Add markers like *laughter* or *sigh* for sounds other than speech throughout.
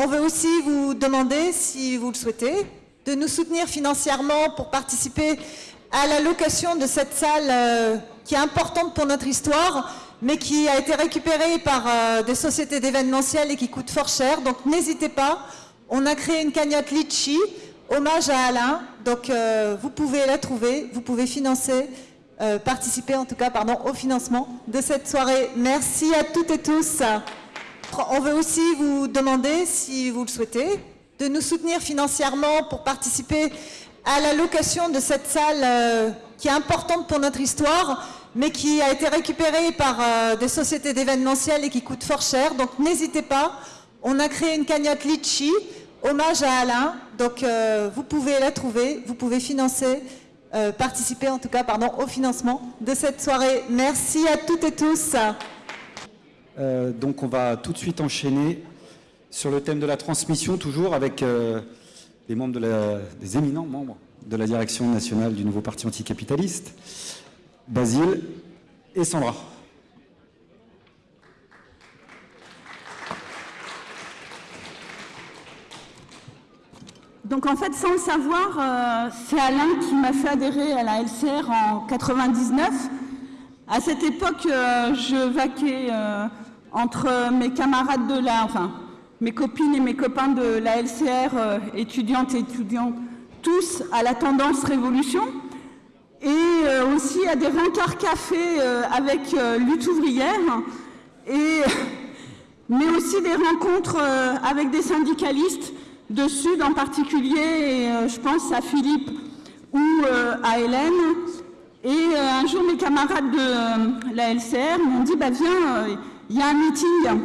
On veut aussi vous demander, si vous le souhaitez, de nous soutenir financièrement pour participer à la location de cette salle euh, qui est importante pour notre histoire, mais qui a été récupérée par euh, des sociétés d'événementiel et qui coûte fort cher. Donc n'hésitez pas, on a créé une cagnotte Litchi, hommage à Alain. Donc euh, vous pouvez la trouver, vous pouvez financer, participer en tout cas au financement de cette soirée. Merci à toutes et tous. On veut aussi vous demander, si vous le souhaitez, de nous soutenir financièrement pour participer à la location de cette salle euh, qui est importante pour notre histoire, mais qui a été récupérée par euh, des sociétés d'événementiel et qui coûte fort cher. Donc n'hésitez pas, on a créé une cagnotte Litchi, hommage à Alain. Donc euh, vous pouvez la trouver, vous pouvez financer, participer en tout cas pardon, au financement de cette soirée. Merci à toutes et tous. Donc on va tout de suite enchaîner sur le thème de la transmission, toujours avec euh, les membres de la, des éminents membres de la direction nationale du nouveau parti anticapitaliste, Basile et Sandra. Donc en fait, sans le savoir, euh, c'est Alain qui m'a fait adhérer à la LCR en 99. À cette époque, euh, je vaquais entre mes camarades de la, enfin mes copines et mes copains de la LCR, euh, étudiantes et étudiants, tous à la tendance révolution, et euh, aussi à des rencarts café euh, avec lutte ouvrière, et, *laughs* mais aussi des rencontres avec des syndicalistes de Sud en particulier, et je pense à Philippe ou à Hélène. Et un jour, mes camarades de la LCR m'ont dit bah, Viens, il y a un meeting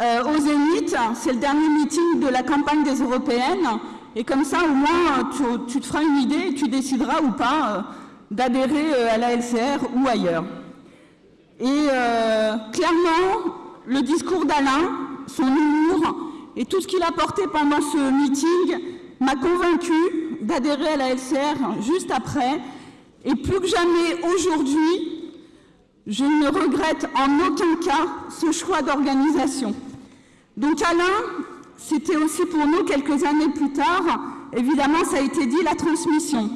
euh, au Zénith, c'est le dernier meeting de la campagne des Européennes, et comme ça, au moins, tu, te feras une idée et tu décideras ou pas euh, d'adhérer euh, à la LCR ou ailleurs. Et clairement, le discours d'Alain, son humour et tout ce qu'il a porté pendant ce meeting m'a convaincu d'adhérer à la LCR juste après. Et plus que jamais aujourd'hui, je ne regrette en aucun cas ce choix d'organisation. Donc Alain, c'était aussi pour nous quelques années plus tard, évidemment ça a été dit, la transmission.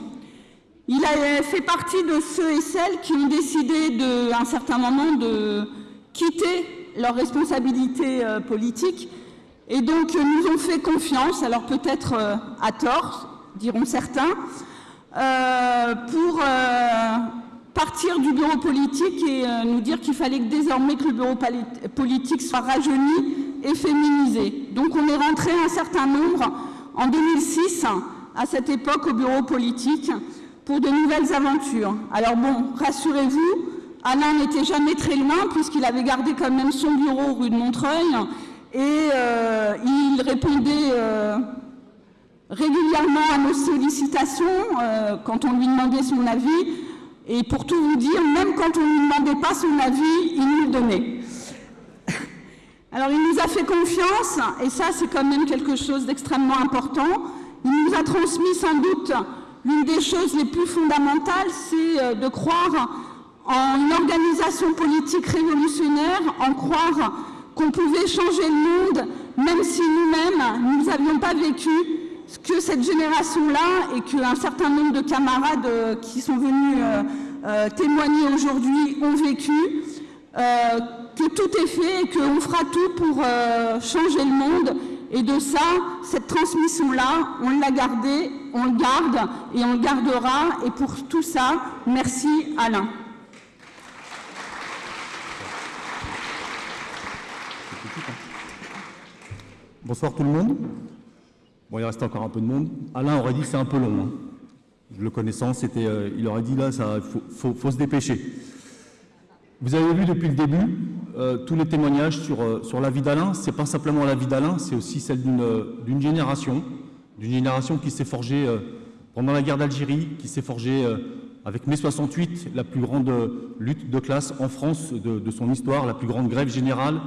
Il a fait partie de ceux et celles qui ont décidé à un certain moment de quitter leurs responsabilités euh, politiques et donc nous ont fait confiance, alors peut-être euh, à tort, diront certains, euh, pour partir du bureau politique et nous dire qu'il fallait que désormais que le bureau politique soit rajeuni et féminisé. Donc on est rentré un certain nombre en 2006, à cette époque, au bureau politique, pour de nouvelles aventures. Alors bon, rassurez-vous, Alain n'était jamais très loin, puisqu'il avait gardé quand même son bureau rue de Montreuil, et euh, il répondait euh, régulièrement à nos sollicitations euh, quand on lui demandait son avis, et pour tout vous dire, même quand on ne lui demandait pas son avis, il nous le donnait. Alors il nous a fait confiance, et ça c'est quand même quelque chose d'extrêmement important. Il nous a transmis sans doute l'une des choses les plus fondamentales, c'est euh, de croire en une organisation politique révolutionnaire, en croire qu'on pouvait changer le monde, même si nous-mêmes, nous n'avions pas vécu que cette génération-là et qu'un certain nombre de camarades euh, qui sont venus euh, témoigner aujourd'hui ont vécu que tout est fait et qu'on fera tout pour euh, changer le monde. Et de ça, cette transmission-là, on l'a gardée, on le garde et on le gardera. Et pour tout ça, merci Alain. Bonsoir tout le monde. Bon, il reste encore un peu de monde. Alain aurait dit que c'est un peu long. Hein. Le connaissant, euh, il aurait dit là, il faut se dépêcher. Vous avez vu depuis le début euh, tous les témoignages sur, euh, sur la vie d'Alain. Ce n'est pas simplement la vie d'Alain, c'est aussi celle d'une génération, d'une génération qui s'est forgée pendant la guerre d'Algérie, qui s'est forgée avec mai 68, la plus grande lutte de classe en France de, son histoire, la plus grande grève générale,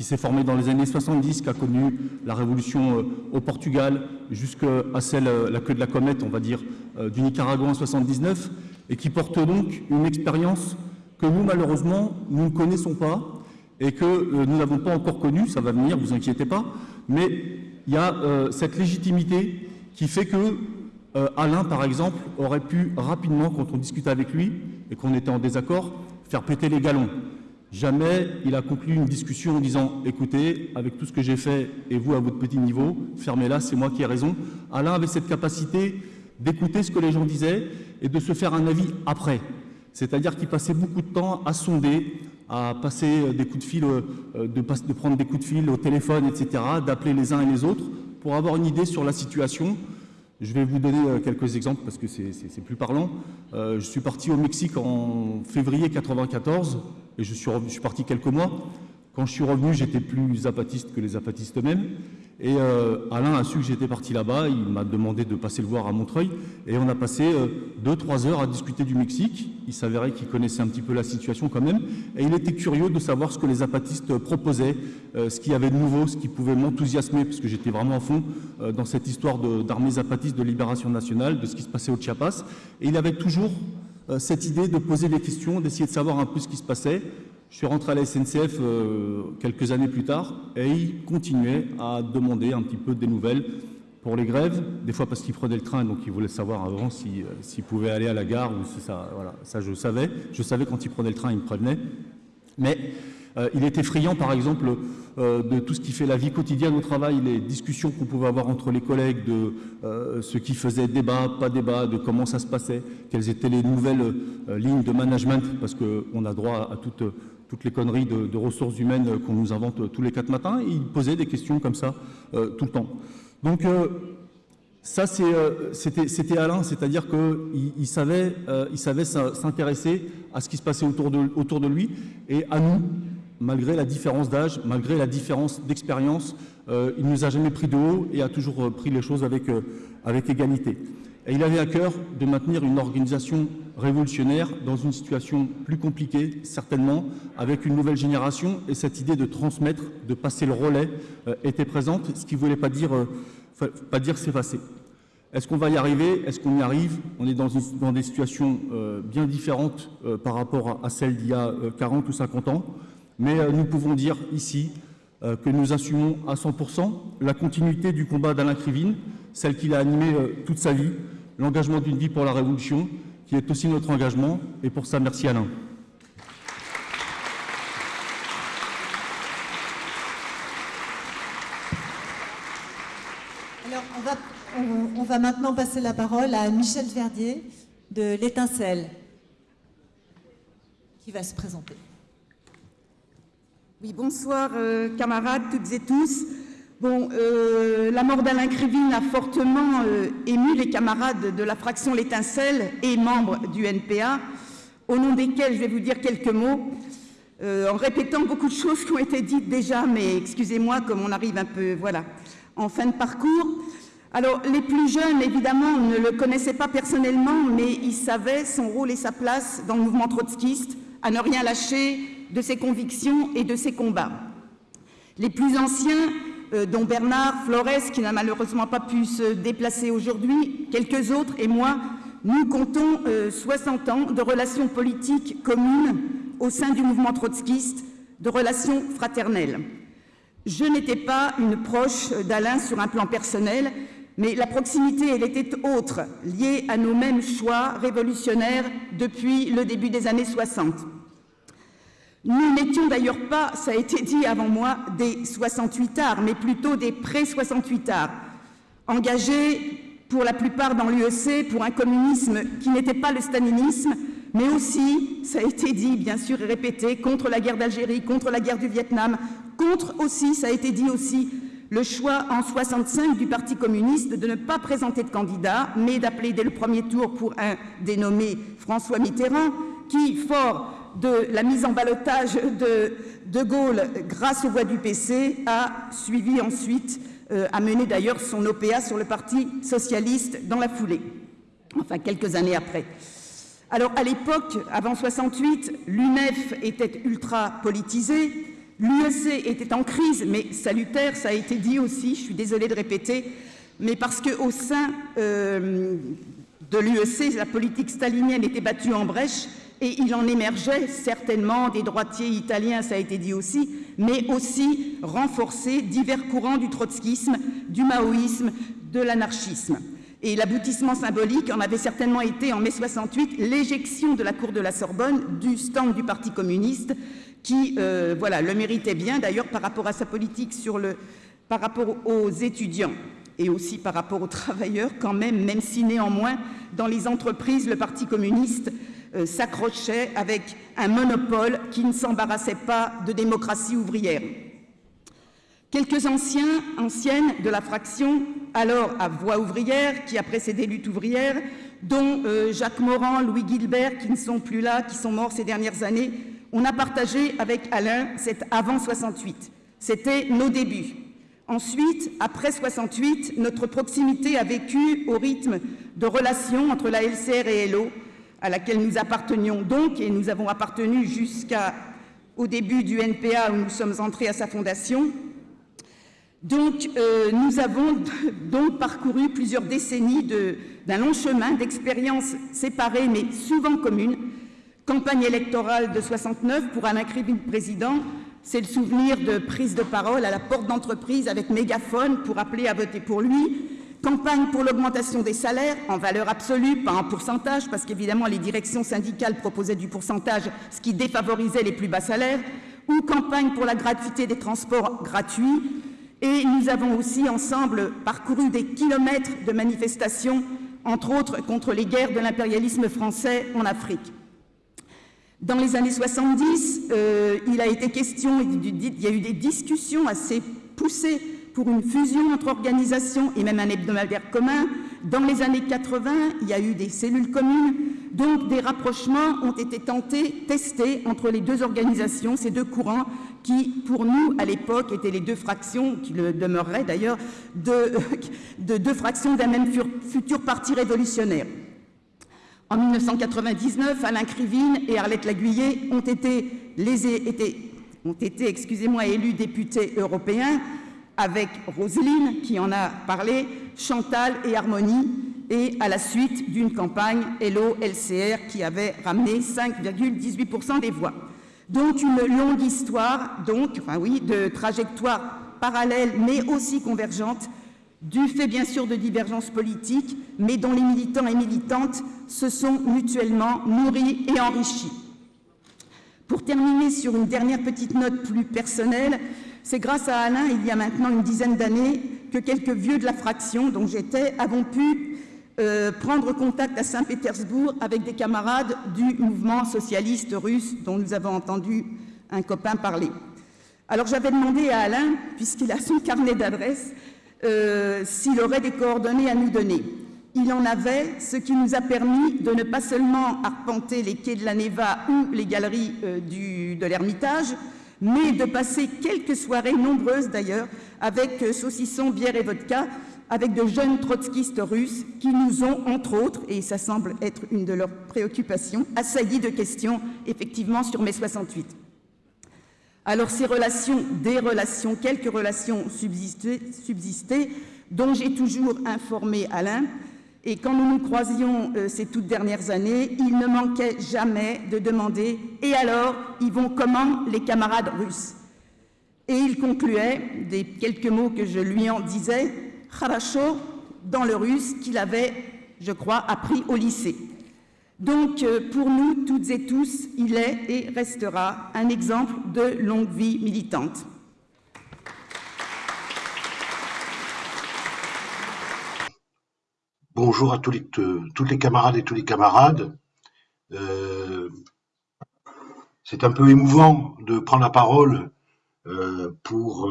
qui s'est formée dans les années 70, qui a connu la révolution au Portugal, jusqu'à celle, la queue de la comète, on va dire, du Nicaragua en 79, et qui porte donc une expérience que nous, malheureusement, nous ne connaissons pas et que euh, nous n'avons pas encore connu, ça va venir, vous inquiétez pas, mais il y a euh, cette légitimité qui fait que euh, Alain, par exemple, aurait pu rapidement, quand on discutait avec lui et qu'on était en désaccord, faire péter les galons. Jamais il a conclu une discussion en disant écoutez, avec tout ce que j'ai fait et vous à votre petit niveau, fermez-la, c'est moi qui ai raison. Alain avait cette capacité d'écouter ce que les gens disaient et de se faire un avis après. C'est-à-dire qu'il passait beaucoup de temps à sonder, à passer des coups de fil, euh, de prendre des coups de fil au téléphone, etc., d'appeler les uns et les autres pour avoir une idée sur la situation. Je vais vous donner euh, quelques exemples parce que c'est plus parlant. je suis parti au Mexique en février 1994 et je suis, je suis parti quelques mois. Quand je suis revenu, j'étais plus apatiste que les apatistes eux-mêmes. Et euh, Alain a su que j'étais parti là-bas, il m'a demandé de passer le voir à Montreuil, et on a passé 2-3 euh, heures à discuter du Mexique. Il s'avérait qu'il connaissait un petit peu la situation quand même, et il était curieux de savoir ce que les apatistes proposaient, euh, ce qu'il y avait de nouveau, ce qui pouvait m'enthousiasmer, parce que j'étais vraiment à fond dans cette histoire d'armées zapatistes de libération nationale, de ce qui se passait au Chiapas. Et il avait toujours cette idée de poser des questions, d'essayer de savoir un peu ce qui se passait. Je suis rentré à la SNCF euh, quelques années plus tard et il continuait à demander un petit peu des nouvelles pour les grèves, des fois parce qu'il prenait le train, donc il voulait savoir avant euh, s'il pouvait aller à la gare ou si ça, voilà, ça je savais. Je savais quand il prenait le train, il me prévenait. Mais euh, il était friand, par exemple, de tout ce qui fait la vie quotidienne au travail, les discussions qu'on pouvait avoir entre les collègues, de ce qui faisait débat, pas débat, de comment ça se passait, quelles étaient les nouvelles lignes de management, parce qu'on a droit à toute toutes les conneries de, ressources humaines qu'on nous invente tous les quatre matins, et il posait des questions comme ça euh, tout le temps. Donc euh, ça, euh, c'était Alain, c'est-à-dire qu'il il savait s'intéresser à ce qui se passait autour de, lui, et à nous, malgré la différence d'âge, malgré la différence d'expérience, il ne nous a jamais pris de haut et a toujours pris les choses avec égalité. Et il avait à cœur de maintenir une organisation révolutionnaire dans une situation plus compliquée, certainement, avec une nouvelle génération. Et cette idée de transmettre, de passer le relais, euh, était présente, ce qui ne voulait pas dire, euh, dire s'effacer. Est-ce qu'on va y arriver? Est-ce qu'on y arrive? On est dans, dans, des situations euh, bien différentes par rapport à, à celles d'il y a 40 ou 50 ans. Mais nous pouvons dire ici que nous assumons à 100% la continuité du combat d'Alain Krivine, celle qu'il a animée toute sa vie, l'engagement d'une vie pour la Révolution, qui est aussi notre engagement. Et pour ça, merci Alain. Alors, on va, on, va maintenant passer la parole à Michel Verdier de l'Étincelle, qui va se présenter. Oui, bonsoir euh, camarades, toutes et tous. Bon, euh, la mort d'Alain Krivine a fortement euh, ému les camarades de la fraction L'Étincelle et membres du NPA, au nom desquels je vais vous dire quelques mots, euh, en répétant beaucoup de choses qui ont été dites déjà, mais excusez-moi comme on arrive un peu, voilà, en fin de parcours. Alors, les plus jeunes, évidemment, ne le connaissaient pas personnellement, mais ils savaient son rôle et sa place dans le mouvement trotskiste, à ne rien lâcher de ses convictions et de ses combats. Les plus anciens dont Bernard Flores, qui n'a malheureusement pas pu se déplacer aujourd'hui, quelques autres et moi, nous comptons 60 euh, ans de relations politiques communes au sein du mouvement trotskiste, de relations fraternelles. Je n'étais pas une proche d'Alain sur un plan personnel, mais la proximité, elle était autre, liée à nos mêmes choix révolutionnaires depuis le début des années 60. Nous n'étions d'ailleurs pas, ça a été dit avant moi, des 68 arts, mais plutôt des pré-68 arts, engagés pour la plupart dans l'UEC pour un communisme qui n'était pas le stalinisme, mais aussi, ça a été dit bien sûr et répété, contre la guerre d'Algérie, contre la guerre du Vietnam, contre aussi, ça a été dit aussi, le choix en 65 du Parti communiste de ne pas présenter de candidat, mais d'appeler dès le premier tour pour un dénommé François Mitterrand, qui, fort de la mise en balotage de De Gaulle grâce aux voix du PC a suivi ensuite, euh, a mené d'ailleurs son OPA sur le Parti socialiste dans la foulée, enfin quelques années après. Alors à l'époque, avant 68, l'UNEF était ultra politisée, l'UEC était en crise, mais salutaire, ça a été dit aussi, je suis désolée de répéter, mais parce qu'au sein euh, de l'UEC, la politique stalinienne était battue en brèche, et il en émergeait certainement des droitiers italiens, ça a été dit aussi, mais aussi renforcer divers courants du trotskisme, du maoïsme, de l'anarchisme. Et l'aboutissement symbolique en avait certainement été en mai 68 l'éjection de la cour de la Sorbonne du stand du Parti communiste qui euh, voilà, le méritait bien d'ailleurs par rapport à sa politique sur le, par rapport aux étudiants et aussi par rapport aux travailleurs quand même, même si néanmoins dans les entreprises le Parti communiste s'accrochait avec un monopole qui ne s'embarrassait pas de démocratie ouvrière. Quelques anciens, anciennes de la fraction, alors à Voix ouvrière, qui a précédé Lutte ouvrière, dont euh, Jacques Morand, Louis Gilbert, qui ne sont plus là, qui sont morts ces dernières années, on a partagé avec Alain cet avant 68. C'était nos débuts. Ensuite, après 68, notre proximité a vécu au rythme de relations entre la LCR et LO, à laquelle nous appartenions donc, et nous avons appartenu jusqu'au début du NPA où nous sommes entrés à sa fondation, donc, euh, nous avons *laughs* donc parcouru plusieurs décennies d'un long chemin d'expériences séparées mais souvent communes. Campagne électorale de 69 pour Alain Krivine président, c'est le souvenir de prise de parole à la porte d'entreprise avec mégaphone pour appeler à voter pour lui. Campagne pour l'augmentation des salaires en valeur absolue, pas en pourcentage, parce qu'évidemment les directions syndicales proposaient du pourcentage, ce qui défavorisait les plus bas salaires. Ou campagne pour la gratuité des transports gratuits, et nous avons aussi ensemble parcouru des kilomètres de manifestations, entre autres contre les guerres de l'impérialisme français en Afrique. Dans les années 70, euh, il a été question, il y a eu des discussions assez poussées pour une fusion entre organisations et même un hebdomadaire commun. Dans les années 80, il y a eu des cellules communes, donc des rapprochements ont été tentés, testés entre les deux organisations, ces deux courants, qui, pour nous, à l'époque, étaient les deux fractions, qui le demeureraient d'ailleurs, de, *laughs* deux fractions d'un même futur parti révolutionnaire. En 1999, Alain Krivine et Arlette Laguiller ont été, élus députés européens avec Roselyne, qui en a parlé, Chantal et Harmonie, et à la suite d'une campagne LO-LCR qui avait ramené 5,18% des voix. Donc une longue histoire, donc, de trajectoires parallèles mais aussi convergentes, du fait bien sûr de divergences politiques, mais dont les militants et militantes se sont mutuellement nourris et enrichis. Pour terminer sur une dernière petite note plus personnelle, c'est grâce à Alain, il y a maintenant une dizaine d'années, que quelques vieux de la fraction dont j'étais avons pu euh, prendre contact à Saint-Pétersbourg avec des camarades du mouvement socialiste russe dont nous avons entendu un copain parler. Alors j'avais demandé à Alain, puisqu'il a son carnet d'adresses, euh, s'il aurait des coordonnées à nous donner. Il en avait, ce qui nous a permis de ne pas seulement arpenter les quais de la Neva ou les galeries euh, de l'Ermitage, mais de passer quelques soirées, nombreuses d'ailleurs, avec saucisson, bière et vodka, avec de jeunes trotskistes russes qui nous ont, entre autres, et ça semble être une de leurs préoccupations, assaillis de questions, effectivement, sur mai 68. Alors ces relations, des relations, quelques relations subsistaient, dont j'ai toujours informé Alain, et quand nous nous croisions euh, ces toutes dernières années, il ne manquait jamais de demander « Et alors, ils vont comment les camarades russes ?» Et il concluait, des quelques mots que je lui en disais, Kharasho dans le russe qu'il avait, je crois, appris au lycée. Donc, euh, pour nous, toutes et tous, il est et restera un exemple de longue vie militante. Bonjour à tous les, toutes les camarades et tous les camarades. Euh, c'est un peu émouvant de prendre la parole euh, pour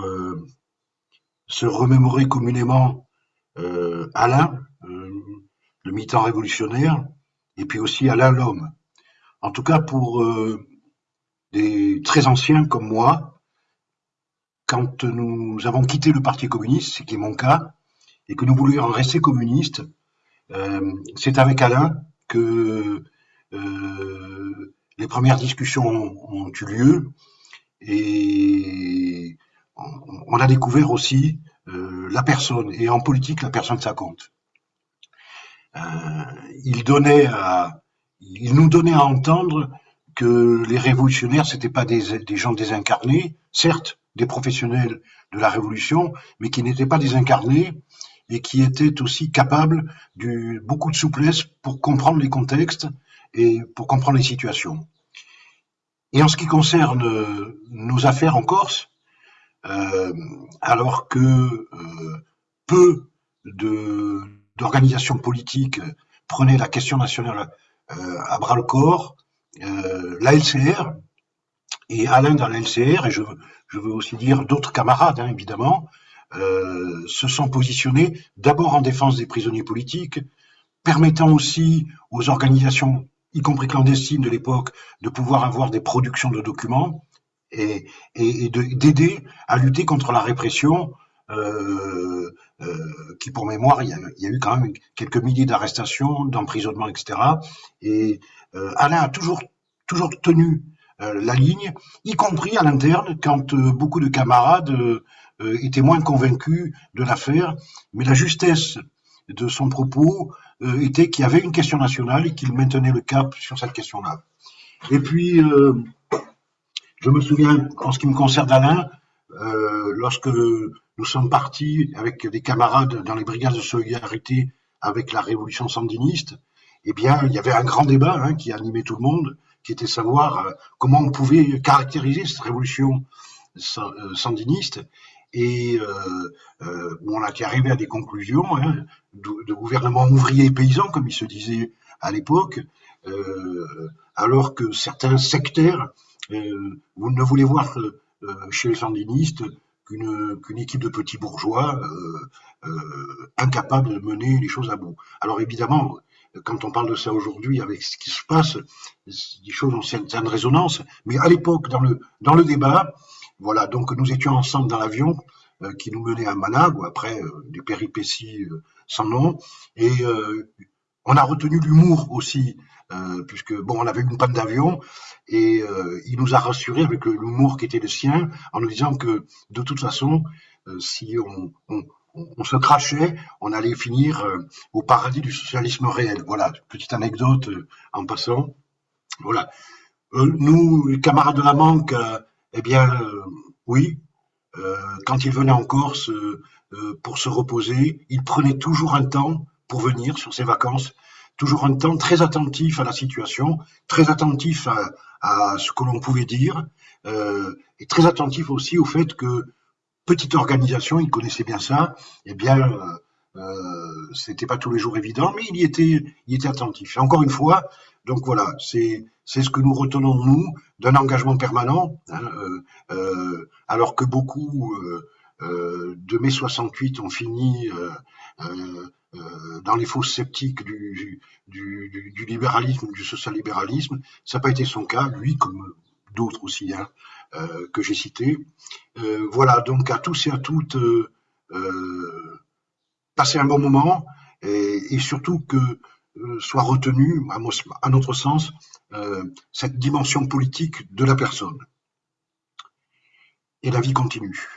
se remémorer communément euh, Alain, euh, le militant révolutionnaire, et puis aussi Alain l'homme. En tout cas, pour euh, des très anciens comme moi, quand nous avons quitté le Parti communiste, ce qui est mon cas, et que nous voulions rester communistes, c'est avec Alain que les premières discussions ont eu lieu et on a découvert aussi euh, la personne, et en politique, la personne, ça compte. Euh, il, donnait il nous donnait à entendre que les révolutionnaires, c'était pas des, gens désincarnés, certes, des professionnels de la révolution, mais qui n'étaient pas désincarnés et qui étaient aussi capables de beaucoup de souplesse pour comprendre les contextes et pour comprendre les situations. Et en ce qui concerne euh, nos affaires en Corse, euh, alors que euh, peu d'organisations politiques prenaient la question nationale à bras le corps, la LCR et Alain dans la LCR, et je, je veux aussi dire d'autres camarades, hein, évidemment, se sont positionnés d'abord en défense des prisonniers politiques, permettant aussi aux organisations y compris clandestines de l'époque, de pouvoir avoir des productions de documents et, d'aider à lutter contre la répression euh, euh, qui, pour mémoire, il y, a, eu quand même quelques milliers d'arrestations, d'emprisonnements, etc. Et euh, Alain a toujours, toujours tenu euh, la ligne, y compris à l'interne, quand euh, beaucoup de camarades euh, étaient moins convaincus de l'affaire. Mais la justesse de son propos euh, était qu'il y avait une question nationale et qu'il maintenait le cap sur cette question-là. Et puis, euh, je me souviens, en ce qui me concerne Alain, lorsque nous sommes partis avec des camarades dans les brigades de solidarité avec la révolution sandiniste, eh bien, il y avait un grand débat hein, qui animait tout le monde, qui était savoir comment on pouvait caractériser cette révolution sandiniste et euh, euh, on a arrivé à des conclusions hein, de, gouvernement ouvrier et paysan, comme il se disait à l'époque, euh, alors que certains sectaires ne voulaient voir chez les sandinistes qu'une équipe de petits bourgeois incapables de mener les choses à bout. Alors évidemment, quand on parle de ça aujourd'hui avec ce qui se passe, des choses ont certaines résonances, mais à l'époque, dans le, dans le débat, voilà, donc nous étions ensemble dans l'avion euh, qui nous menait à Managua, après euh, des péripéties euh, sans nom, et on a retenu l'humour aussi, puisque bon, on avait une panne d'avion, et il nous a rassurés avec l'humour qui était le sien, en nous disant que de toute façon, si on, on, on, se crachait, on allait finir au paradis du socialisme réel. Voilà, petite anecdote en passant. Voilà. nous, les camarades de la manque, eh bien, euh, oui, euh, quand il venait en Corse euh, pour se reposer, il prenait toujours un temps pour venir sur ses vacances, toujours un temps très attentif à la situation, très attentif à, ce que l'on pouvait dire, et très attentif aussi au fait que petite organisation, il connaissait bien ça, eh bien, euh, c'était pas tous les jours évident, mais il y était, attentif. Encore une fois, donc voilà, c'est c'est ce que nous retenons nous d'un engagement permanent, hein, euh, euh, alors que beaucoup euh, de mai 68 ont fini dans les fausses sceptiques du, du, libéralisme, du social-libéralisme. Ça n'a pas été son cas, lui comme d'autres aussi hein, que j'ai cités. voilà, donc à tous et à toutes, passer un bon moment et, surtout que soit retenu, à notre sens, cette dimension politique de la personne. Et la vie continue.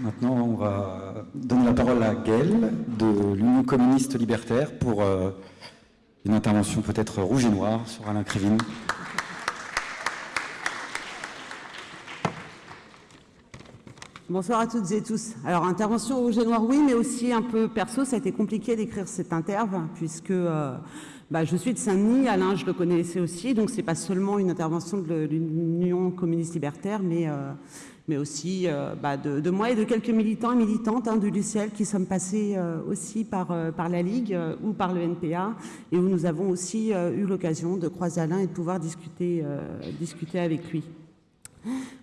Maintenant, on va donner la parole à Gaël de l'Union communiste libertaire pour euh, une intervention peut-être rouge et noire sur Alain Krivine. Bonsoir à toutes et tous. Alors, intervention au noir, oui, mais aussi un peu perso, ça a été compliqué d'écrire cette interve, puisque euh, bah, je suis de Saint-Denis, Alain, je le connaissais aussi, donc c'est pas seulement une intervention de l'Union communiste libertaire, mais, euh, mais aussi euh, bah, de, moi et de quelques militants et militantes hein, de l'UCL qui sommes passés aussi par, par la Ligue ou par le NPA, et où nous avons aussi eu l'occasion de croiser Alain et de pouvoir discuter, discuter avec lui.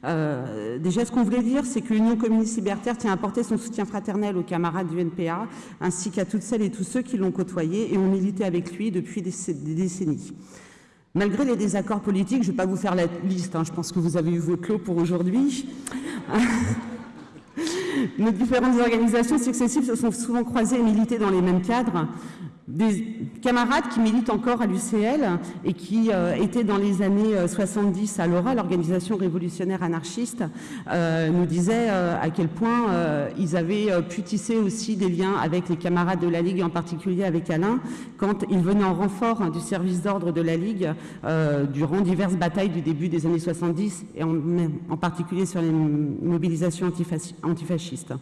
Euh, déjà, ce qu'on voulait dire, c'est que l'Union communiste libertaire tient à apporter son soutien fraternel aux camarades du NPA, ainsi qu'à toutes celles et tous ceux qui l'ont côtoyé et ont milité avec lui depuis des, décennies. Malgré les désaccords politiques, je ne vais pas vous faire la liste, hein, je pense que vous avez eu votre lot pour aujourd'hui. *laughs* Nos différentes organisations successives se sont souvent croisées et militées dans les mêmes cadres. Des camarades qui militent encore à l'UCL et qui euh, étaient dans les années 70 euh, à l'ORA, l'organisation révolutionnaire anarchiste, euh, nous disaient à quel point ils avaient pu tisser aussi des liens avec les camarades de la Ligue, en particulier avec Alain, quand ils venaient en renfort hein, du service d'ordre de la Ligue durant diverses batailles du début des années 70 et en, en particulier sur les mobilisations antifascistes.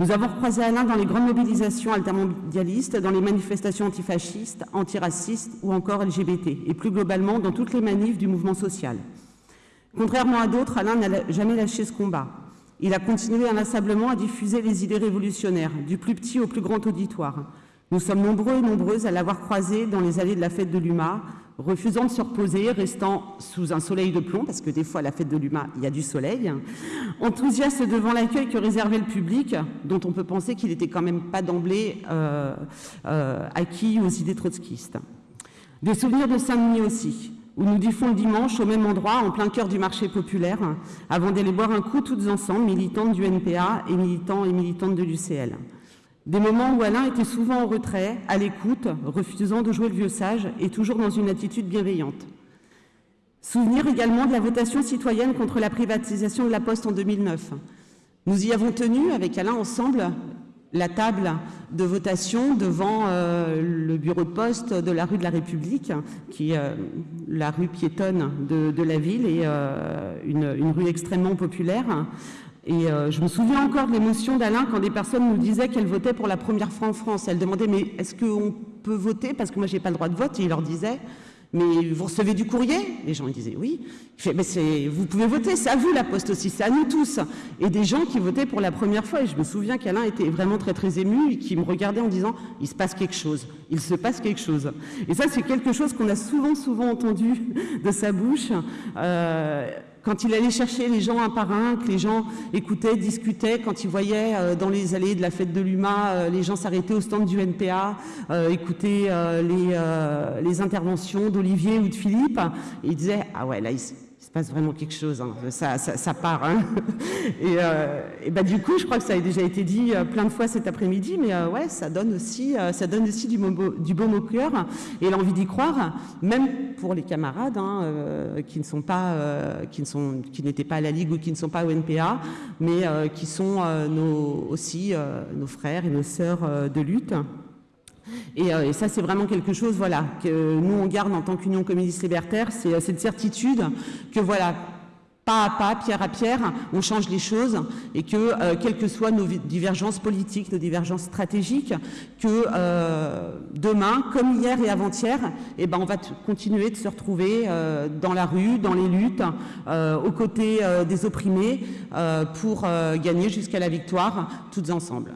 Nous avons croisé Alain dans les grandes mobilisations altermondialistes, dans les manifestations antifascistes, antiracistes ou encore LGBT, et plus globalement dans toutes les manifs du mouvement social. Contrairement à d'autres, Alain n'a jamais lâché ce combat. Il a continué inlassablement à diffuser les idées révolutionnaires, du plus petit au plus grand auditoire. Nous sommes nombreux et nombreuses à l'avoir croisé dans les allées de la fête de l'UMA, refusant de se reposer, restant sous un soleil de plomb, parce que des fois à la fête de l'UMA, il y a du soleil, enthousiaste devant l'accueil que réservait le public, dont on peut penser qu'il n'était quand même pas d'emblée euh, euh, acquis aux idées trotskistes. Des souvenirs de Saint-Denis aussi, où nous diffons le dimanche au même endroit, en plein cœur du marché populaire, avant d'aller boire un coup toutes ensemble, militantes du NPA et militants et militantes de l'UCL. Des moments où Alain était souvent en retrait, à l'écoute, refusant de jouer le vieux sage et toujours dans une attitude bienveillante. Souvenir également de la votation citoyenne contre la privatisation de la Poste en 2009. Nous y avons tenu, avec Alain ensemble, la table de votation devant euh, le bureau de poste de la rue de la République, qui est euh, la rue piétonne de, la ville et euh, une, rue extrêmement populaire. Et euh, je me souviens encore de l'émotion d'Alain quand des personnes nous disaient qu'elles votaient pour la première fois en France. Elles demandaient mais est-ce qu'on peut voter? Parce que moi j'ai pas le droit de vote et il leur disait mais vous recevez du courrier? Les gens disaient oui. Il fait, mais vous pouvez voter, c'est à vous la poste aussi, c'est à nous tous. Et des gens qui votaient pour la première fois. Et je me souviens qu'Alain était vraiment très très ému et qui me regardait en disant il se passe quelque chose, il se passe quelque chose. Et ça c'est quelque chose qu'on a souvent souvent entendu de sa bouche. Euh, quand il allait chercher les gens un par un, que les gens écoutaient, discutaient, quand il voyait euh, dans les allées de la fête de l'UMA, euh, les gens s'arrêtaient au stand du NPA, euh, écoutaient les, les, interventions d'Olivier ou de Philippe, il disait « Ah ouais, là, il, se passe vraiment quelque chose, hein. ça, ça, part. Hein. *laughs* et, euh, bah, du coup, je crois que ça a déjà été dit euh, plein de fois cet après-midi, mais euh, ouais, ça donne aussi, ça donne aussi du, du bon au cœur et l'envie d'y croire, même pour les camarades hein, qui ne sont pas, qui ne sont, qui n'étaient pas à la Ligue ou qui ne sont pas au NPA, mais qui sont nos, aussi nos frères et nos sœurs de lutte. Euh, et, ça, c'est vraiment quelque chose voilà, que nous, on garde en tant qu'Union communiste libertaire, c'est euh, cette certitude que, voilà, pas à pas, pierre à pierre, on change les choses et que, euh, quelles que soient nos divergences politiques, nos divergences stratégiques, que demain, comme hier et avant-hier, eh ben, on va continuer de se retrouver dans la rue, dans les luttes, aux côtés des opprimés, pour gagner jusqu'à la victoire, toutes ensemble.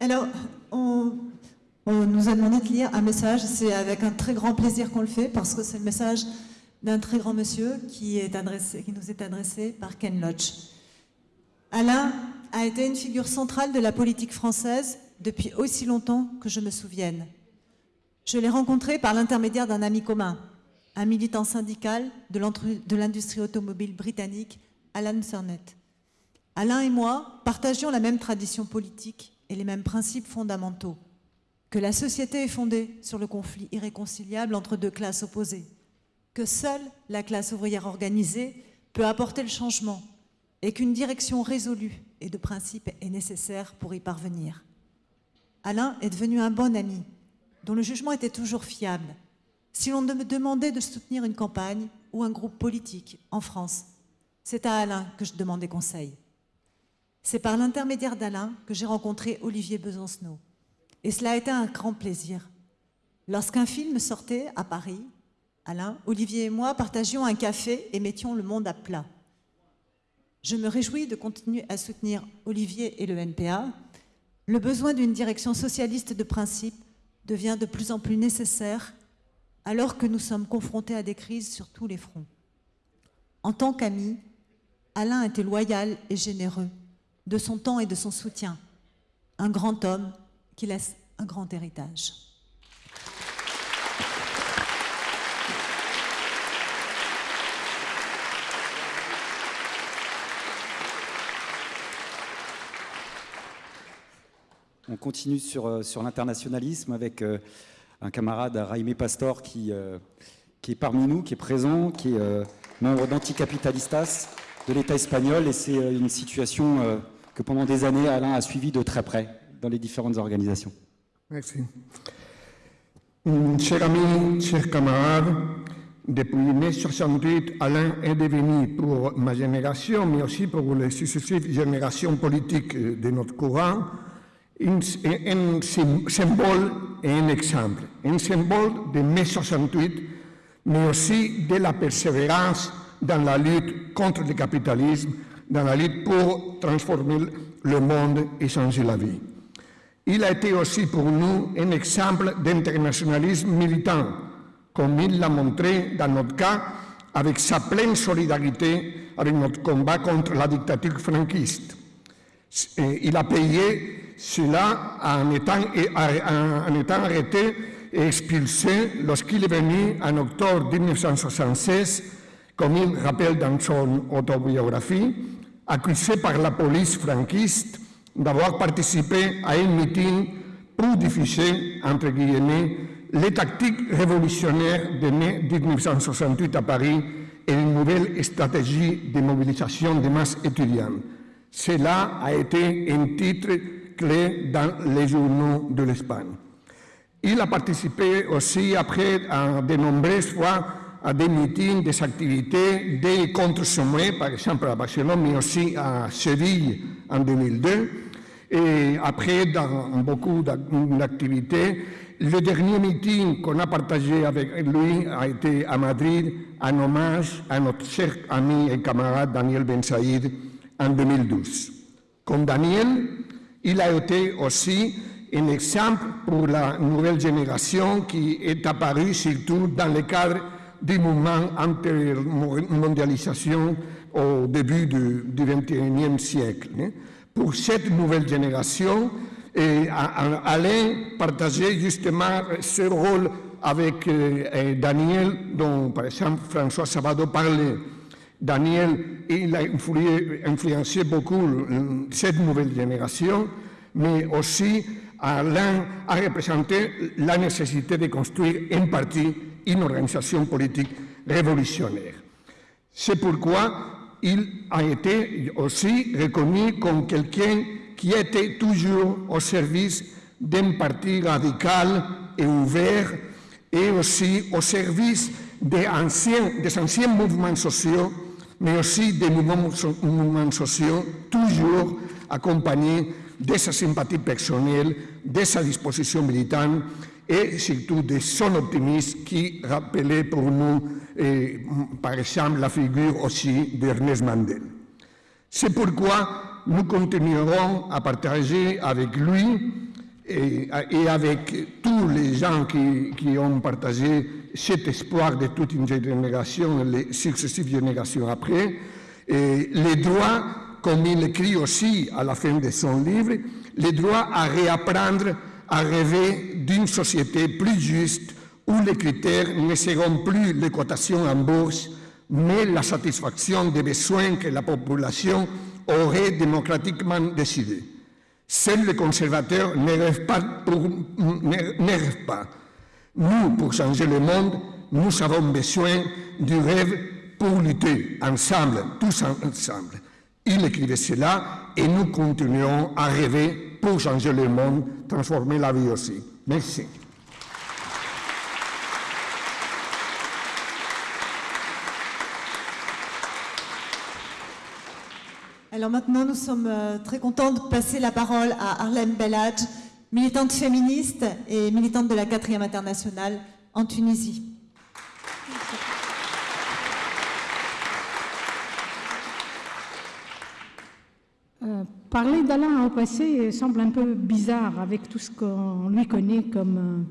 Alors, on, nous a demandé de lire un message. C'est avec un très grand plaisir qu'on le fait parce que c'est le message d'un très grand monsieur qui, qui nous est adressé par Ken Lodge. Alain a été une figure centrale de la politique française depuis aussi longtemps que je me souvienne. Je l'ai rencontré par l'intermédiaire d'un ami commun, un militant syndical de l'industrie automobile britannique, Alan Surnett. Alain et moi partagions la même tradition politique et les mêmes principes fondamentaux, que la société est fondée sur le conflit irréconciliable entre deux classes opposées, que seule la classe ouvrière organisée peut apporter le changement et qu'une direction résolue et de principe est nécessaire pour y parvenir. Alain est devenu un bon ami, dont le jugement était toujours fiable. Si l'on me demandait de soutenir une campagne ou un groupe politique en France, c'est à Alain que je demandais conseil. C'est par l'intermédiaire d'Alain que j'ai rencontré Olivier Besancenot. Et cela a été un grand plaisir. Lorsqu'un film sortait à Paris, Alain, Olivier et moi partagions un café et mettions le monde à plat. Je me réjouis de continuer à soutenir Olivier et le NPA. Le besoin d'une direction socialiste de principe devient de plus en plus nécessaire alors que nous sommes confrontés à des crises sur tous les fronts. En tant qu'ami, Alain était loyal et généreux de son temps et de son soutien. Un grand homme qui laisse un grand héritage. On continue sur, euh, sur l'internationalisme avec euh, un camarade, Raimé Pastor, qui, euh, qui est parmi nous, qui est présent, qui est membre d'Anticapitalistas de l'État espagnol. Et c'est une situation que pendant des années, Alain a suivie de très près dans les différentes organisations. Merci. Chers amis, chers camarades, depuis mai 68, Alain est devenu pour ma génération, mais aussi pour les successives générations politiques de notre courant, un, un symbole et un exemple. Un symbole de mai 68, mais aussi de la persévérance dans la lutte contre le capitalisme, dans la lutte pour transformer le monde et changer la vie. Il a été aussi pour nous un exemple d'internationalisme militant, comme il l'a montré dans notre cas avec sa pleine solidarité avec notre combat contre la dictature franquiste. Il a payé cela en étant, en étant arrêté et expulsé lorsqu'il est venu en octobre 1976, comme il rappelle dans son autobiographie, accusé par la police franquiste d'avoir participé à un meeting pour diffuser, entre guillemets, les tactiques révolutionnaires de mai 1968 à Paris et une nouvelle stratégie de mobilisation des masses étudiantes. Cela a été un titre clé dans les journaux de l'Espagne. Il a participé aussi après à de nombreuses fois à des meetings, des activités, des contre-sommets, par exemple à Barcelone, mais aussi à Séville en 2002. Et après, dans beaucoup d'activités, le dernier meeting qu'on a partagé avec lui a été à Madrid en hommage à notre cher ami et camarade Daniel Ben Saïd en 2012. Comme Daniel, il a été aussi un exemple pour la nouvelle génération qui est apparue surtout dans le cadre du mouvement anti-mondialisation au début du, 21e siècle. Pour cette nouvelle génération, Alain partageait justement ce rôle avec euh, Daniel, dont par exemple François Sabado parlait. Daniel, a influencé beaucoup cette nouvelle génération, mais aussi Alain a représenté la nécessité de construire un parti, une organisation politique révolutionnaire. C'est pourquoi il a été aussi reconnu comme quelqu'un qui était toujours au service d'un parti radical et ouvert et aussi au service des anciens, des anciens mouvements sociaux, mais aussi des mouvements, mouvements sociaux toujours accompagnés de sa sympathie personnelle, de sa disposition militante et surtout de son optimisme qui rappelait pour nous, eh, par exemple, la figure aussi d'Ernest Mandel. C'est pourquoi nous continuerons à partager avec lui et, avec tous les gens qui, ont partagé cet espoir de toute une génération, les successives générations après, les droits, comme il écrit aussi à la fin de son livre, les droits à réapprendre à rêver d'une société plus juste où les critères ne seront plus les cotations en bourse, mais la satisfaction des besoins que la population aurait démocratiquement décidé. Seuls les conservateurs ne rêvent pas. Ne rêvent pas. Nous, pour changer le monde, nous avons besoin du rêve pour lutter ensemble, tous ensemble. Il écrivait cela et nous continuons à rêver pour changer le monde, transformer la vie aussi. Merci. Alors maintenant, nous sommes euh, très contents de passer la parole à Arlène Bellage, militante féministe et militante de la 4e internationale en Tunisie. Euh, parler d'Alain au passé semble un peu bizarre avec tout ce qu'on lui connaît comme, euh,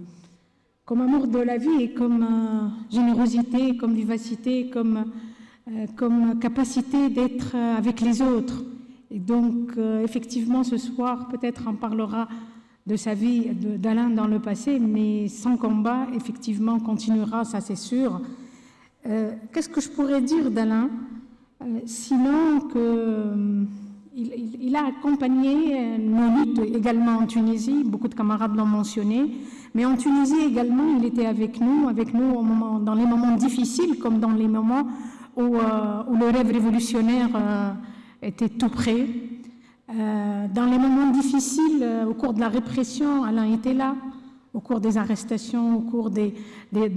comme amour de la vie et comme euh, générosité, comme vivacité, comme, comme capacité d'être avec les autres. Et donc, effectivement, ce soir, peut-être on parlera de sa vie d'Alain dans le passé, mais son combat, effectivement, continuera, ça c'est sûr. Qu'est-ce que je pourrais dire d'Alain? Sinon que il, a accompagné nos luttes également en Tunisie, beaucoup de camarades l'ont mentionné, mais en Tunisie également, il était avec nous, avec nous dans les moments difficiles comme dans les moments où, où le rêve révolutionnaire était tout près. dans les moments difficiles, au cours de la répression, Alain était là au cours des arrestations, au cours de,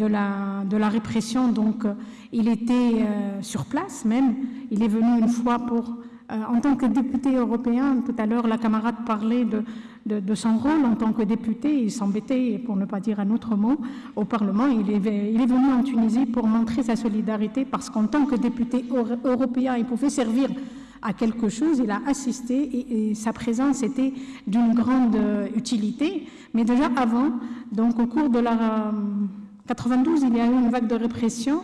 la, répression. Donc, euh, il était euh, sur place même. Il est venu une fois pour, euh, en tant que député européen, tout à l'heure, la camarade parlait de, son rôle en tant que député. Il s'embêtait, pour ne pas dire un autre mot, au Parlement. Il est, venu en Tunisie pour montrer sa solidarité parce qu'en tant que député européen, il pouvait servir à quelque chose, il a assisté et, sa présence était d'une grande euh, utilité. Mais déjà avant, donc au cours de la 92, euh, il y a eu une vague de répression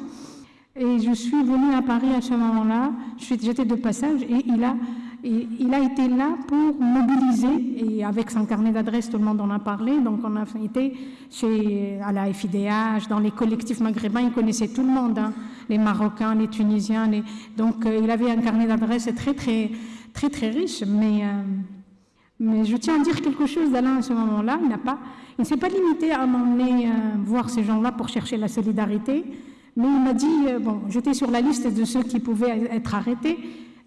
et je suis venue à Paris à ce moment-là. J'étais de passage et il a il a été là pour mobiliser, et avec son carnet d'adresse, tout le monde en a parlé, donc on a été chez, à la FIDH, dans les collectifs maghrébins, il connaissait tout le monde, hein, les Marocains, les Tunisiens, donc euh, il avait un carnet d'adresse très, très, très, très riche, mais, euh, mais je tiens à dire quelque chose d'Alain à ce moment-là, il n'a pas, il ne s'est pas limité à m'emmener euh, voir ces gens-là pour chercher la solidarité, mais il m'a dit, bon, j'étais sur la liste de ceux qui pouvaient être arrêtés,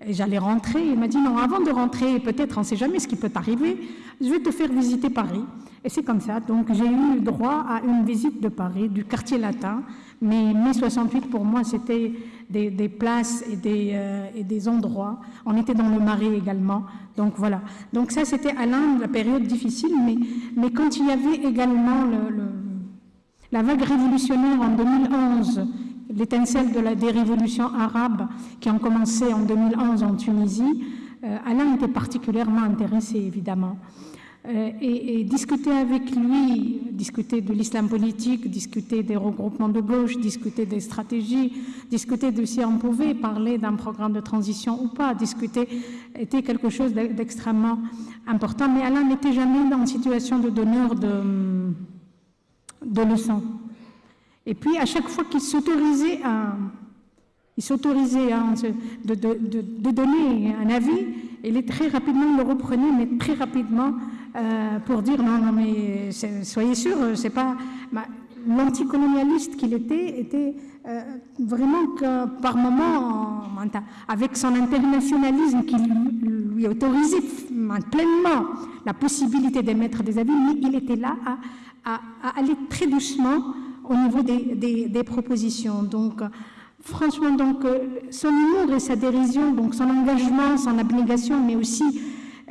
j'allais rentrer. Il m'a dit non, avant de rentrer, peut-être, on ne sait jamais ce qui peut arriver, je vais te faire visiter Paris. Et c'est comme ça. Donc j'ai eu droit à une visite de Paris, du quartier latin. Mais mai 68, pour moi, c'était des, places et des, euh, et des, endroits. On était dans le Marais également. Donc voilà. Donc ça, c'était à l'un la période difficile. Mais, mais quand il y avait également le, la vague révolutionnaire en 2011, l'étincelle des révolutions arabes qui ont commencé en 2011 en Tunisie, euh, Alain était particulièrement intéressé, évidemment. Euh, et, discuter avec lui, discuter de l'islam politique, discuter des regroupements de gauche, discuter des stratégies, discuter de si on pouvait parler d'un programme de transition ou pas, discuter était quelque chose d'extrêmement important. Mais Alain n'était jamais une situation de donneur de, de leçons. Et puis, à chaque fois qu'il s'autorisait à, il s'autorisait de, de, donner un avis, il est très rapidement le reprenait, mais très rapidement euh, pour dire non, non, mais soyez sûr, c'est pas l'anticolonialiste qu'il était était euh, vraiment que par moment, avec son internationalisme qui lui autorisait pleinement la possibilité d'émettre des avis, mais il était là à, à aller très doucement au niveau des, propositions. Donc, franchement, donc, euh, son humour et sa dérision, donc son engagement, son abnégation, mais aussi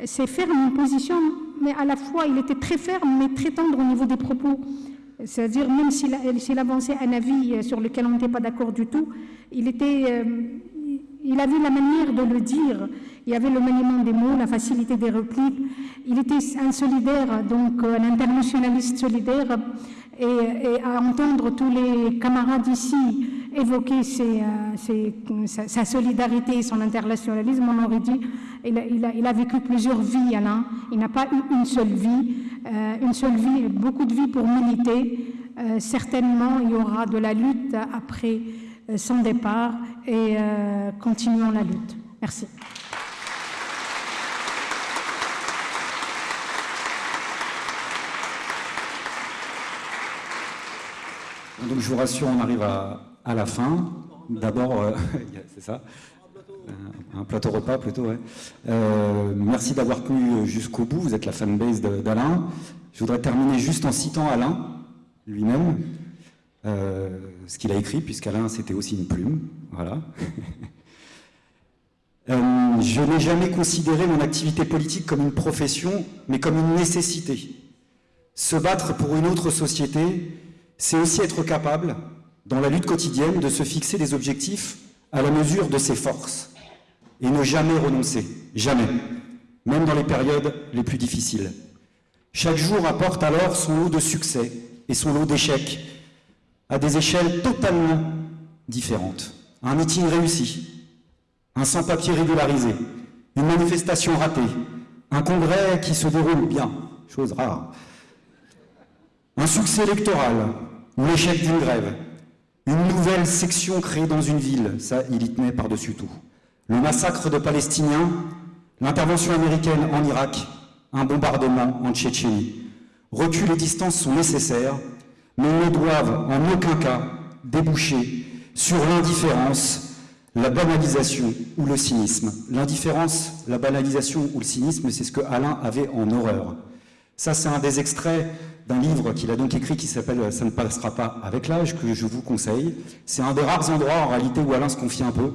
ses fermes positions, mais à la fois, il était très ferme, mais très tendre au niveau des propos. C'est-à-dire, même s'il avançait un avis sur lequel on n'était pas d'accord du tout, il, était, euh, il avait la manière de le dire. Il y avait le maniement des mots, la facilité des répliques. Il était un solidaire, donc un internationaliste solidaire et, à entendre tous les camarades ici évoquer euh, sa, solidarité et son internationalisme, on aurait dit il a, vécu plusieurs vies, Alain. Il n'a pas eu une seule vie, euh, une seule vie, beaucoup de vie pour militer. Euh, certainement, il y aura de la lutte après son départ et continuons la lutte. Merci. Donc je vous rassure, on arrive à, la fin. D'abord, euh, *laughs* c'est ça, un plateau repas plutôt, ouais. Euh, merci d'avoir tenu jusqu'au bout, vous êtes la fanbase d'Alain. Je voudrais terminer juste en citant Alain lui-même, euh, ce qu'il a écrit, puisqu'Alain c'était aussi une plume, voilà. *laughs* je n'ai jamais considéré mon activité politique comme une profession, mais comme une nécessité. Se battre pour une autre société, c'est aussi être capable, dans la lutte quotidienne, de se fixer des objectifs à la mesure de ses forces et ne jamais renoncer, jamais, même dans les périodes les plus difficiles. Chaque jour apporte alors son lot de succès et son lot d'échecs à des échelles totalement différentes. Un meeting réussi, un sans-papier régularisé, une manifestation ratée, un congrès qui se déroule bien, chose rare, un succès électoral, l'échec d'une grève, une nouvelle section créée dans une ville, ça, il y tenait par-dessus tout. Le massacre de Palestiniens, L'intervention américaine en Irak, un bombardement en Tchétchénie. Recul et distance sont nécessaires, mais ne doivent en aucun cas déboucher sur l'indifférence, la banalisation ou le cynisme. L'indifférence, la banalisation ou le cynisme, c'est ce que Alain avait en horreur. Ça, c'est un des extraits d'un livre qu'il a donc écrit qui s'appelle « Ça ne passera pas avec l'âge » que je vous conseille. C'est un des rares endroits, en réalité, où Alain se confie un peu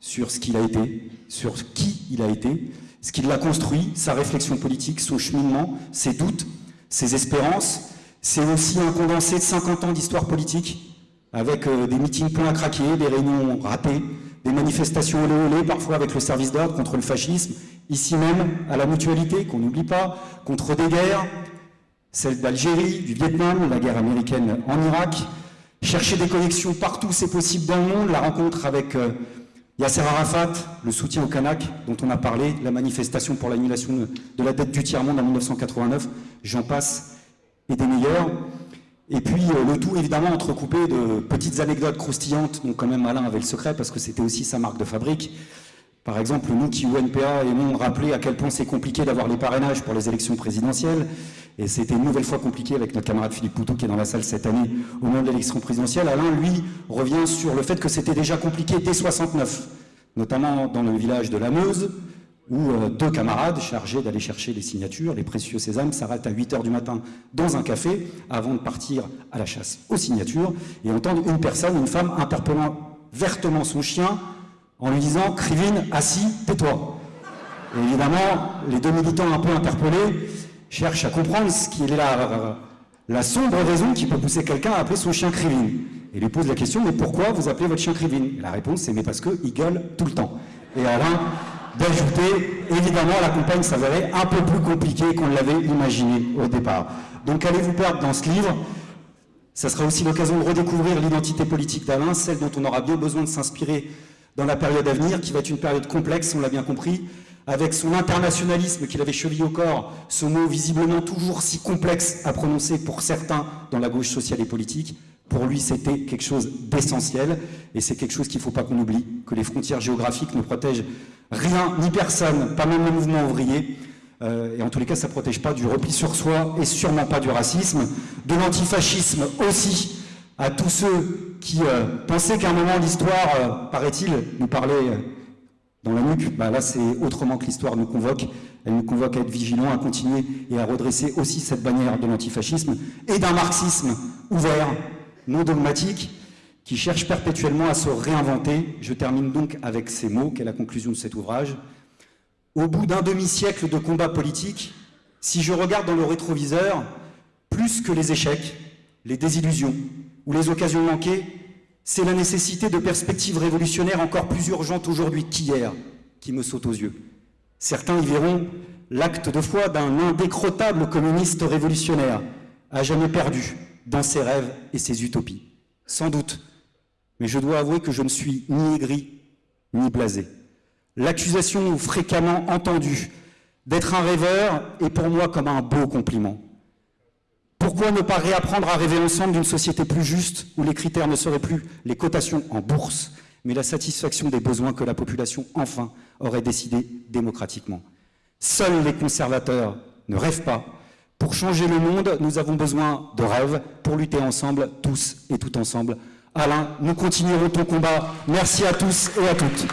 sur ce qu'il a été, sur qui il a été, ce qui l'a construit, sa réflexion politique, son cheminement, ses doutes, ses espérances. C'est aussi un condensé de 50 ans d'histoire politique, avec euh, des meetings pleins à craquer, des réunions ratées, des manifestations olé olé, parfois avec le service d'ordre contre le fascisme, ici même, à la mutualité, qu'on n'oublie pas, contre des guerres, celle d'Algérie, du Vietnam, la guerre américaine en Irak, chercher des connexions partout, c'est possible dans le monde, la rencontre avec euh, Yasser Arafat, le soutien au Kanak dont on a parlé, la manifestation pour l'annulation de la dette du tiers-monde en 1989, j'en passe, et des meilleurs. Et puis euh, le tout évidemment entrecoupé de petites anecdotes croustillantes, dont quand même Alain avait le secret parce que c'était aussi sa marque de fabrique. Par exemple, nous qui, au NPA, aimons rappeler à quel point c'est compliqué d'avoir les parrainages pour les élections présidentielles, et c'était une nouvelle fois compliqué avec notre camarade Philippe Poutou qui est dans la salle cette année au moment de l'élection présidentielle. Alain, lui, revient sur le fait que c'était déjà compliqué dès 69, notamment dans le village de la Meuse, où euh, deux camarades chargés d'aller chercher les signatures, les précieux sésames, s'arrêtent à 8 h du matin dans un café avant de partir à la chasse aux signatures et entendent une personne, une femme, interpellant vertement son chien en lui disant « Crivine, assis, tais-toi ». Évidemment, les deux militants un peu interpellés cherchent à comprendre ce qui est la, la sombre raison qui peut pousser quelqu'un à appeler son chien Crivine. Et lui pose la question « Mais pourquoi vous appelez votre chien Crivine ?» La réponse c'est « Mais parce qu'il gueule tout le temps ». Et Alain d'ajouter, évidemment, la campagne s'avérait un peu plus compliquée qu'on l'avait imaginé au départ. Donc allez vous perdre dans ce livre? Ça sera aussi l'occasion de redécouvrir l'identité politique d'Alain, celle dont on aura bien besoin de s'inspirer dans la période à venir, qui va être une période complexe, on l'a bien compris, avec son internationalisme qu'il avait chevillé au corps, ce mot visiblement toujours si complexe à prononcer pour certains dans la gauche sociale et politique, pour lui, c'était quelque chose d'essentiel, et c'est quelque chose qu'il ne faut pas qu'on oublie, que les frontières géographiques ne protègent rien ni personne, pas même le mouvement ouvrier, euh, et en tous les cas, ça ne protège pas du repli sur soi, et sûrement pas du racisme, de l'antifascisme aussi, à tous ceux qui euh, pensaient qu'à un moment l'histoire, euh, paraît-il, nous parlait dans la nuque, bah là c'est autrement que l'histoire nous convoque, elle nous convoque à être vigilants, à continuer et à redresser aussi cette bannière de l'antifascisme et d'un marxisme ouvert, non dogmatique, qui cherche perpétuellement à se réinventer. Je termine donc avec ces mots, qui est la conclusion de cet ouvrage? Au bout d'un demi-siècle de combat politique, si je regarde dans le rétroviseur, plus que les échecs, les désillusions ou les occasions manquées, c'est la nécessité de perspectives révolutionnaires encore plus urgentes aujourd'hui qu'hier qui me saute aux yeux. Certains y verront l'acte de foi d'un indécrottable communiste révolutionnaire, à jamais perdu, dans ses rêves et ses utopies. Sans doute, mais je dois avouer que je ne suis ni aigri, ni blasé. L'accusation fréquemment entendue d'être un rêveur est pour moi comme un beau compliment. Pourquoi ne pas réapprendre à rêver ensemble d'une société plus juste, où les critères ne seraient plus les cotations en bourse, mais la satisfaction des besoins que la population, enfin, aurait décidé démocratiquement? Seuls les conservateurs ne rêvent pas, pour changer le monde, nous avons besoin de rêves pour lutter ensemble, tous et tout ensemble. Alain, nous continuerons ton combat. Merci à tous et à toutes.